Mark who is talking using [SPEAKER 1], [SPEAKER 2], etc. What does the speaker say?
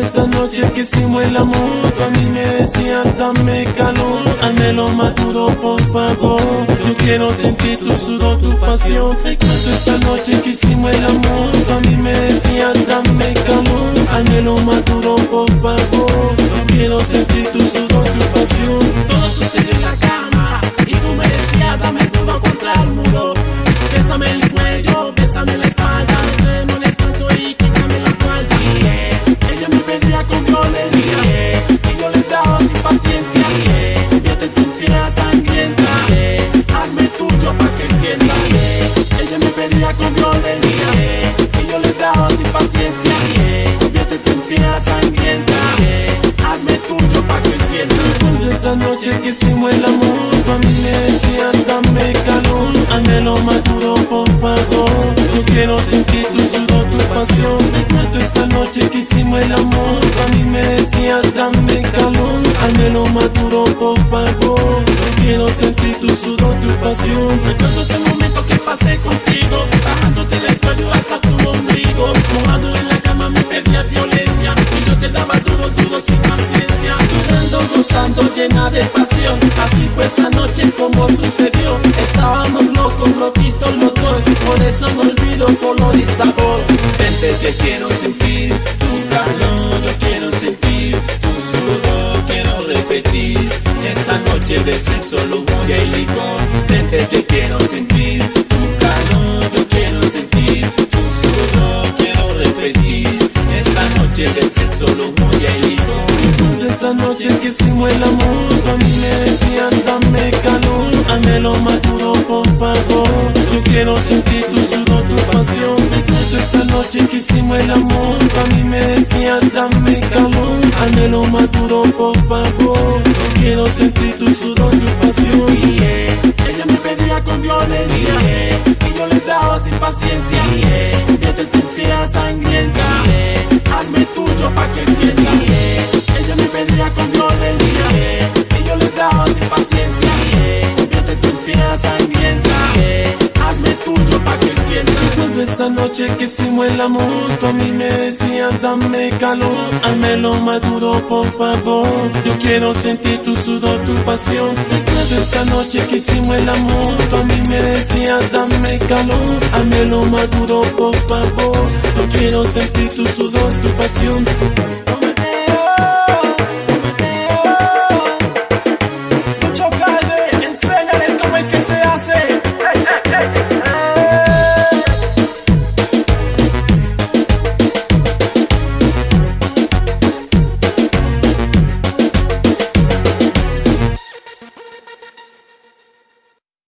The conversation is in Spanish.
[SPEAKER 1] esa noche que hicimos el amor, tú a mí me decían dame calor, anhelo maduro por favor, yo quiero sentir tu sudor, tu pasión. Esa noche que hicimos el amor, tú a mí me decían dame calor, anhelo maduro por favor, yo quiero sentir tu sudor, tu pasión.
[SPEAKER 2] Pedía con violencia y yo le daba sin paciencia. Convierte tu piel sangrienta, hazme tuyo pa' que sienta.
[SPEAKER 1] Esa noche que hicimos el amor, tú a mí me decían dame calor, anhelo maduro por favor, yo quiero sentir tu sudor, tu pasión. Recuerdo esa noche que hicimos el amor, tú a mí me decían dame calor, anhelo maduro por favor, yo quiero sentir tu sudor, tu pasión.
[SPEAKER 2] Recuerdo ese momento que pasé contigo, bajándote del cuello hasta tu ombligo. Mojado en la cama me pedía violencia y yo te daba duro, duro sin paciencia. Llorando, gozando, llena de pasión. Así fue esa noche como sucedió. Estábamos locos, loquitos los dos. Por eso no olvido color y sabor. Vente, que quiero sentir tu calor, yo quiero sentir tu sudor, quiero repetir. Esa noche de sexo, lujuria y licor. Vente, que quiero sentir tu calor, yo quiero sentir tu sudor, quiero repetir. Esa noche de sexo, lujuria y licor.
[SPEAKER 1] Recuerdo esa noche que hicimos el amor, a mí me decían dame calor, anhelo maduro por favor, yo quiero sentir tu sudor, tu pasión. Esa noche que hicimos el amor, a mí me decían dame calor, anhelo maduro por favor, yo quiero sentir tu sudor, tu pasión.
[SPEAKER 2] Ella me pedía con violencia y sin paciencia. Sangrienta,
[SPEAKER 1] Recuerdo esa noche que hicimos el amor, tú a mí me decían dame calor, anhelo maduro por favor, yo quiero sentir tu sudor, tu pasión. Recuerdo esa noche que hicimos el amor, tú a mí me decían dame calor, anhelo maduro por favor, yo quiero sentir tu sudor, tu pasión.